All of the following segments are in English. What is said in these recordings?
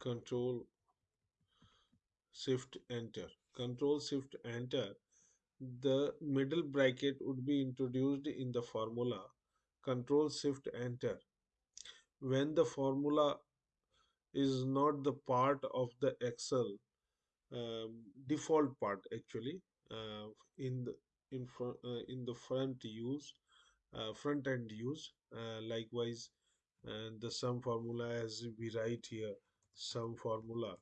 control shift enter. Control shift enter. The middle bracket would be introduced in the formula control shift enter. When the formula is not the part of the excel um, default part actually uh, in the in front uh, in the front use uh, front end use uh, likewise and the sum formula as we write here sum formula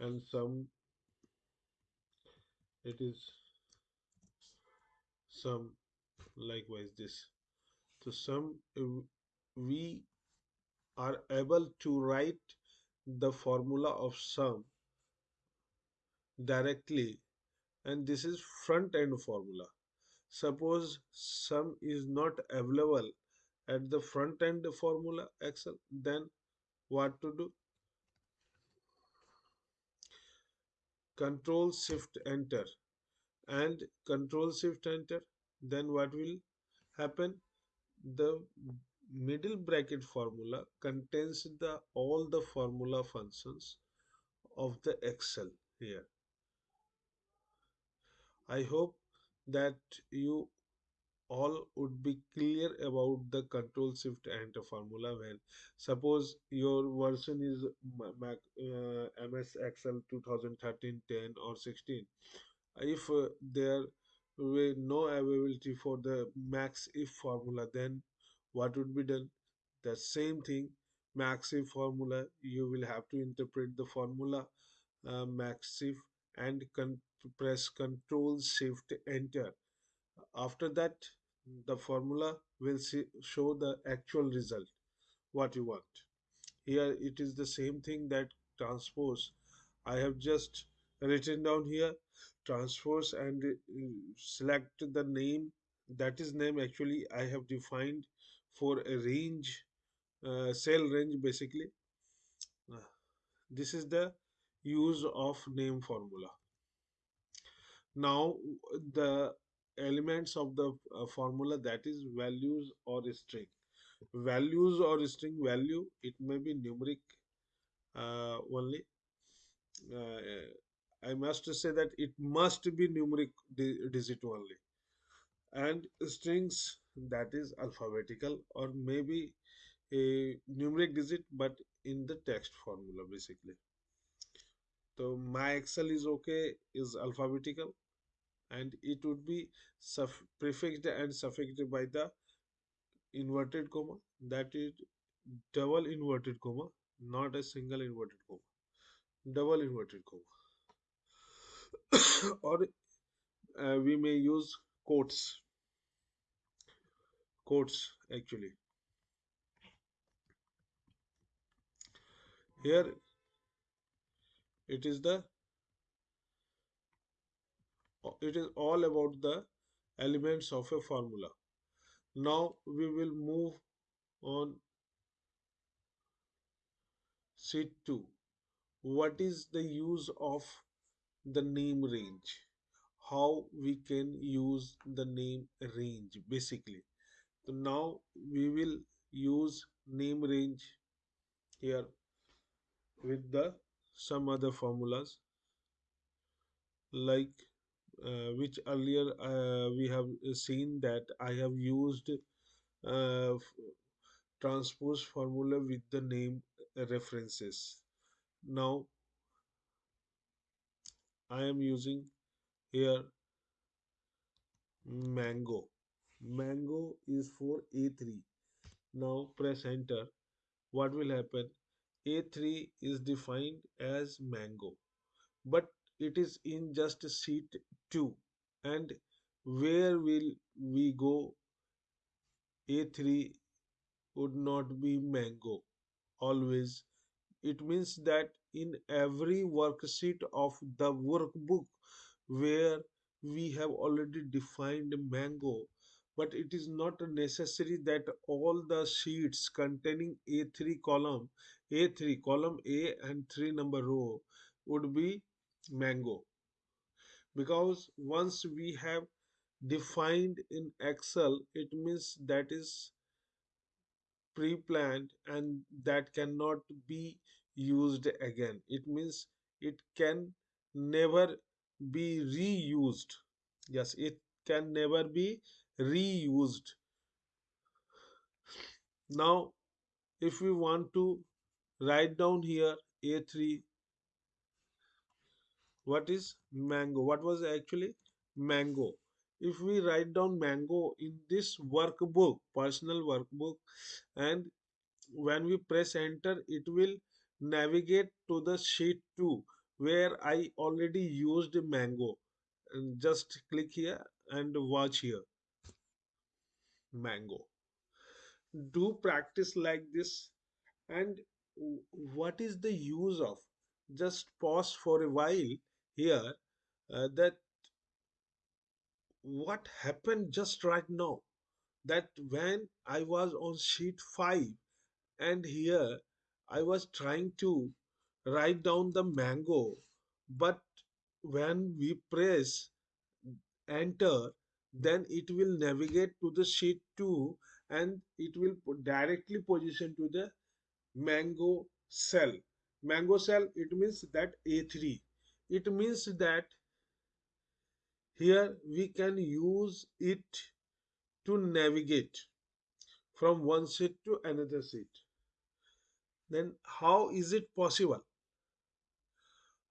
and sum it is sum likewise this. So sum uh, we are able to write the formula of sum directly and this is front end formula. Suppose sum is not available at the front end formula excel then what to do control shift enter. And control shift enter then what will happen? The middle bracket formula contains the all the formula functions of the excel here. I hope that you all would be clear about the control shift enter formula when suppose your version is Mac, uh, ms excel 2013 10 or 16 if uh, there were no availability for the max if formula then what would be done? The same thing max if formula you will have to interpret the formula uh, max if and con- press control shift enter after that the formula will see, show the actual result what you want. Here it is the same thing that transpose i have just written down here transpose and uh, select the name that is name actually i have defined for a range uh, cell range basically. Uh, this is the use of name formula. Now the elements of the uh, formula that is values or string. Values or string value it may be numeric uh, only. Uh, i must say that it must be numeric di- digit only. And strings that is alphabetical or maybe a numeric digit but in the text formula basically. So my excel is okay is alphabetical and it would be prefixed and suffixed by the inverted comma that is double inverted comma not a single inverted comma double inverted comma. Or uh, we may use quotes quotes actually. Here it is the it is all about the elements of a formula. Now we will move on. Sheet 2 what is the use of the name range? How we can use the name range basically. So now we will use name range here with the some other formulas like uh, which earlier uh, we have seen that I have used uh, transpose formula with the name references. Now I am using here mango. Mango is for A3. Now press enter. What will happen? A3 is defined as mango, but it is in just sheet 2. And where will we go? A3 would not be mango always. It means that in every worksheet of the workbook where we have already defined mango, but it is not necessary that all the sheets containing A3 column, A3 column A and 3 number row would be mango because once we have defined in Excel, it means that is pre-planned and that cannot be used again. It means it can never be reused. Yes, it can never be reused. Now, if we want to write down here A3, what is mango? What was actually mango? If we write down mango in this workbook, personal workbook, and when we press enter it will navigate to the sheet 2 where I already used mango. And just click here and watch here. Mango. Do practice like this. And what is the use of? Just pause for a while here uh, that what happened just right now that when I was on sheet 5 and here I was trying to write down the mango, but when we press enter, then it will navigate to the sheet 2 and it will directly position to the mango cell. Mango cell, it means that A3. It means that here we can use it to navigate from one sheet to another sheet. Then how is it possible?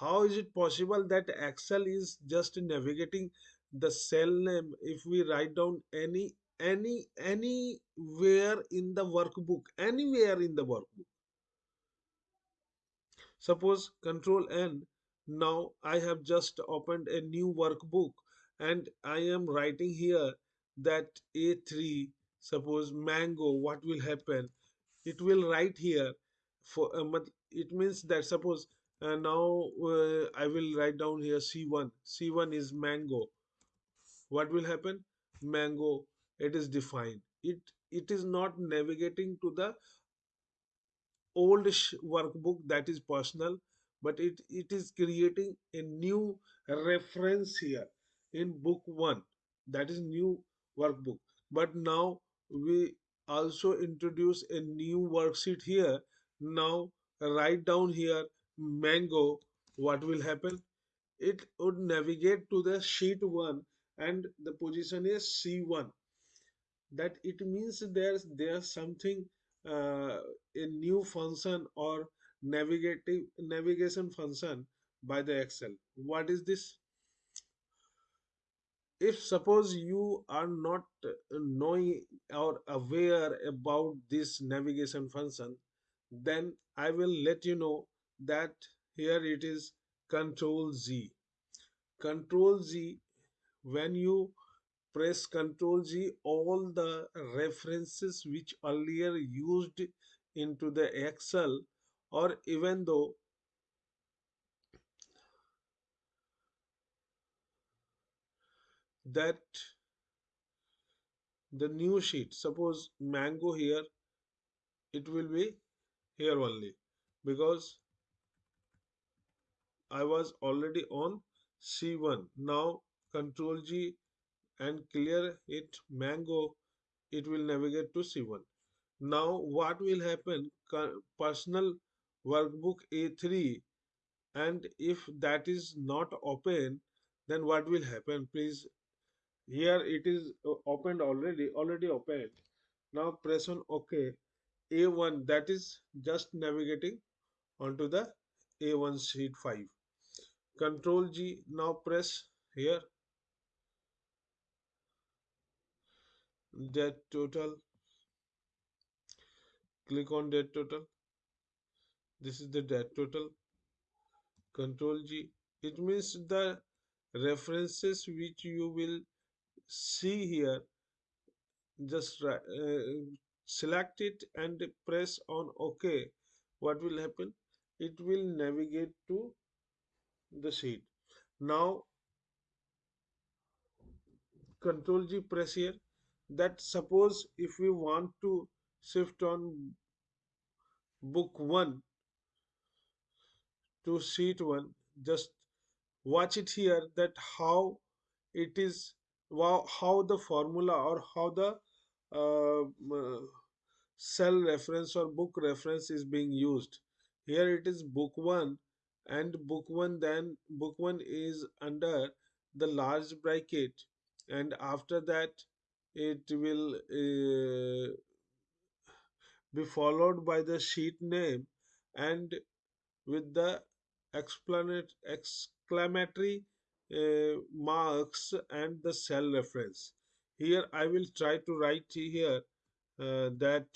How is it possible that Excel is just navigating the cell name if we write down any any anywhere in the workbook, anywhere in the workbook. Suppose Control N. Now I have just opened a new workbook and I am writing here that A3, suppose mango, what will happen? It will write here for uh, it means that suppose uh, now uh, I will write down here C1. C1 is mango. What will happen? Mango, it is defined. It it is not navigating to the old workbook that is personal but it, it is creating a new reference here in book 1 that is new workbook. But now we also introduce a new worksheet here. Now write down here mango what will happen? It would navigate to the sheet 1 and the position is c1 that it means there's there's something uh, a new function or navigative navigation function by the excel. What is this? If suppose you are not knowing or aware about this navigation function then i will let you know that here it is control z. Control z when you press control G, all the references which earlier used into the Excel or even though that the new sheet, suppose mango here, it will be here only because I was already on C1. Now Ctrl G and clear it mango, it will navigate to C1. Now what will happen? Personal workbook A3 and if that is not open then what will happen? Please here it is uh, opened already already opened. Now press on ok. A1 that is just navigating onto the a1 sheet 5 control g now press here. That total. Click on that total this is the that total. Control g. It means the references which you will see here just uh, select it and press on ok. What will happen? It will navigate to the sheet. Now control g press here. That suppose if we want to shift on book 1 to sheet 1 just watch it here that how it is how the formula or how the uh, cell reference or book reference is being used. Here it is book 1 and book 1 then book 1 is under the large bracket and after that it will uh, be followed by the sheet name and with the exclamatory uh, marks and the cell reference. Here i will try to write here uh, that